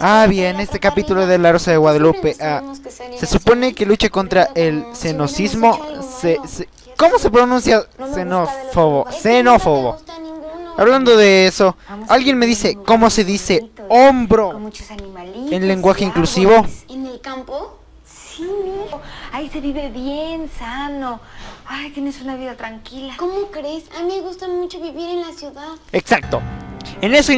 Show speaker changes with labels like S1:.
S1: Ah, bien, este capítulo de La Rosa de Guadalupe. ah, se supone que lucha contra el xenocismo. Se, se- ¿Cómo se pronuncia xenófobo? Xenófobo. Hablando de eso, alguien me dice cómo se dice hombro en lenguaje inclusivo.
S2: ¿En el campo?
S3: Sí, mijo. Ahí se vive bien, sano. Ay, tienes una vida tranquila.
S2: ¿Cómo crees? A mí me gusta mucho vivir en la ciudad.
S1: Exacto. En eso